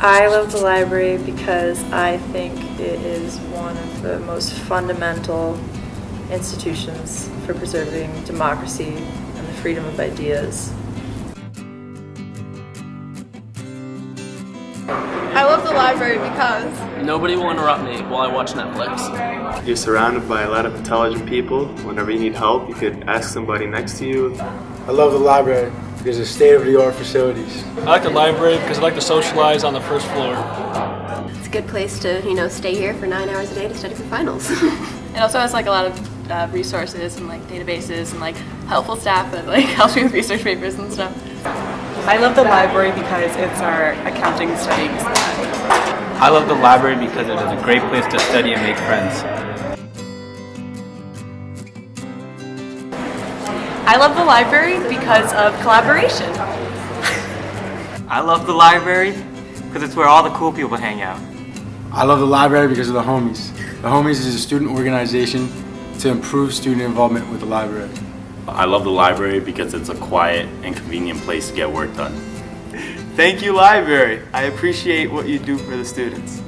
I love the library because I think it is one of the most fundamental institutions for preserving democracy and the freedom of ideas. I love the library because Nobody will interrupt me while I watch Netflix. You're surrounded by a lot of intelligent people. Whenever you need help, you could ask somebody next to you. I love the library because it's state-of-the-art facilities. I like the library because I like to socialize on the first floor. It's a good place to, you know, stay here for nine hours a day to study for finals. it also has like a lot of uh, resources and like databases and like helpful staff that like helps me with research papers and stuff. I love the library because it's our accounting studies. I love the library because it is a great place to study and make friends. I love the library because of collaboration. I love the library because it's where all the cool people hang out. I love the library because of the Homies. The Homies is a student organization to improve student involvement with the library. I love the library because it's a quiet and convenient place to get work done. Thank you, library. I appreciate what you do for the students.